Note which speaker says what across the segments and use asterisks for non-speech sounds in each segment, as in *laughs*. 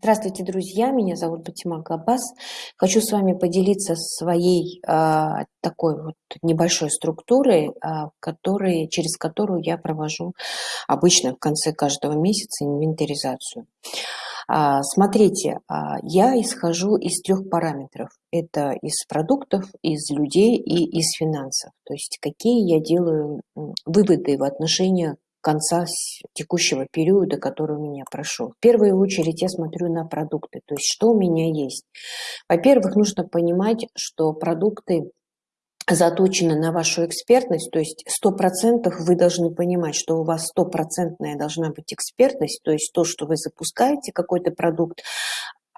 Speaker 1: Здравствуйте, друзья! Меня зовут Батима Габбас. Хочу с вами поделиться своей э, такой вот небольшой структурой, э, который, через которую я провожу обычно в конце каждого месяца инвентаризацию. Э, смотрите, э, я исхожу из трех параметров. Это из продуктов, из людей и из финансов. То есть какие я делаю выводы в отношении конца текущего периода, который у меня прошел. В первую очередь я смотрю на продукты, то есть что у меня есть. Во-первых, нужно понимать, что продукты заточены на вашу экспертность, то есть сто процентов вы должны понимать, что у вас стопроцентная должна быть экспертность, то есть то, что вы запускаете какой-то продукт,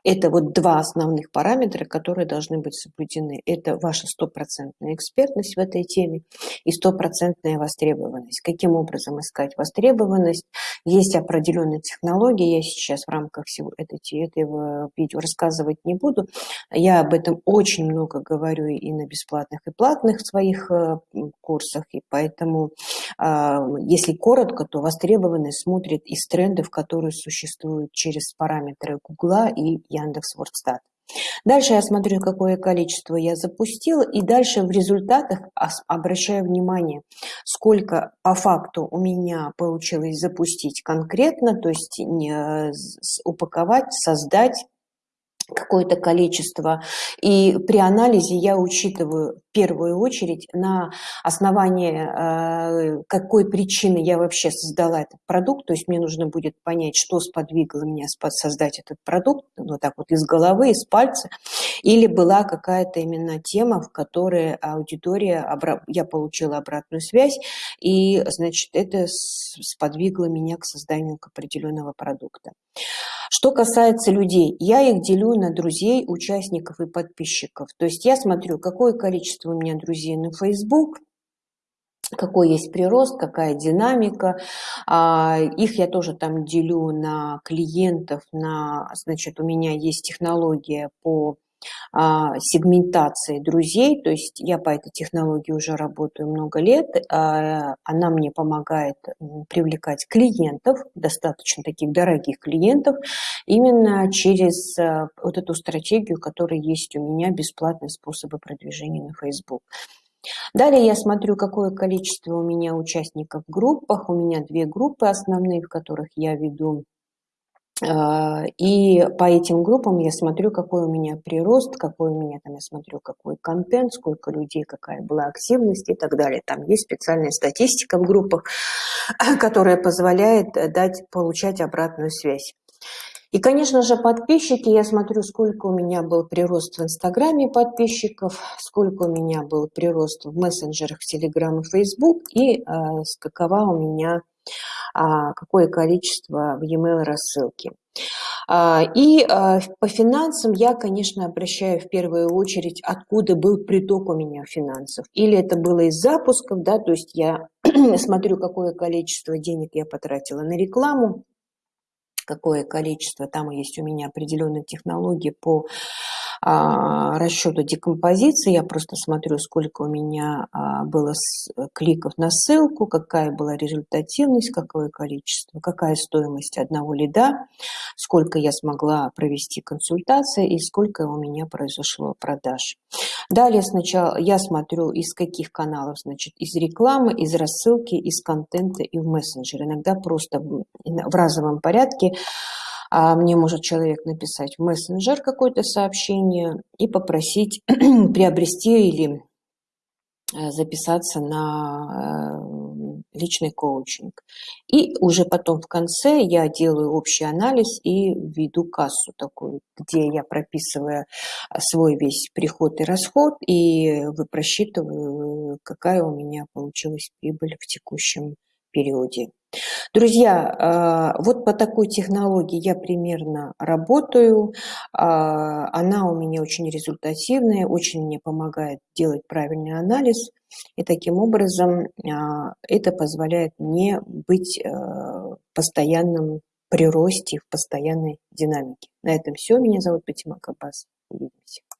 Speaker 1: это вот два основных параметра, которые должны быть соблюдены. Это ваша стопроцентная экспертность в этой теме и стопроцентная востребованность. Каким образом искать востребованность? Есть определенные технологии, я сейчас в рамках всего этой, этого видео рассказывать не буду. Я об этом очень много говорю и на бесплатных, и платных своих э, курсах, и поэтому, а, если коротко, то востребованность смотрит из трендов, которые существуют через параметры Гугла и Яндекс Вордстат. Дальше я смотрю, какое количество я запустила, и дальше в результатах обращаю внимание, сколько по факту у меня получилось запустить конкретно, то есть упаковать, создать, какое-то количество. И при анализе я учитываю в первую очередь на основании э, какой причины я вообще создала этот продукт. То есть мне нужно будет понять, что сподвигло меня создать этот продукт, вот так вот из головы, из пальца. Или была какая-то именно тема, в которой аудитория, я получила обратную связь, и, значит, это сподвигло меня к созданию определенного продукта. Что касается людей, я их делю на друзей, участников и подписчиков. То есть я смотрю, какое количество у меня друзей на Facebook, какой есть прирост, какая динамика. А, их я тоже там делю на клиентов, на, значит, у меня есть технология по сегментации друзей, то есть я по этой технологии уже работаю много лет, а, она мне помогает привлекать клиентов, достаточно таких дорогих клиентов, именно через а, вот эту стратегию, которая есть у меня, бесплатные способы продвижения на Facebook. Далее я смотрю, какое количество у меня участников в группах. У меня две группы основные, в которых я веду а, и по этим группам я смотрю, какой у меня прирост, какой у меня там, я смотрю, какой контент, сколько людей, какая была активность и так далее. Там есть специальная статистика в группах, *laughs* которая позволяет э, дать, получать обратную связь. И, конечно же, подписчики, я смотрю, сколько у меня был прирост в Инстаграме подписчиков, сколько у меня был прирост в мессенджерах Телеграм и Фейсбук, и э, какова у меня а, какое количество в e-mail рассылки. А, и а, по финансам я, конечно, обращаю в первую очередь, откуда был приток у меня финансов. Или это было из запусков, да, то есть я *clears throat* смотрю, какое количество денег я потратила на рекламу, какое количество, там есть у меня определенные технологии по а, расчету декомпозиции. Я просто смотрю, сколько у меня а, было кликов на ссылку, какая была результативность, какое количество, какая стоимость одного лида, сколько я смогла провести консультации и сколько у меня произошло продаж. Далее сначала я смотрю, из каких каналов, значит, из рекламы, из рассылки, из контента и в мессенджер. Иногда просто в разовом порядке а мне может человек написать в мессенджер какое-то сообщение и попросить *clears throat* приобрести или э, записаться на э, личный коучинг. И уже потом в конце я делаю общий анализ и веду кассу такую, где я прописываю свой весь приход и расход и просчитываю, какая у меня получилась прибыль в текущем периоде. Друзья, а, вот по такой технологии я примерно работаю. А, она у меня очень результативная, очень мне помогает делать правильный анализ. И таким образом а, это позволяет мне быть в постоянном приросте, в постоянной динамике. На этом все. Меня зовут Патима Кабас. Увидимся.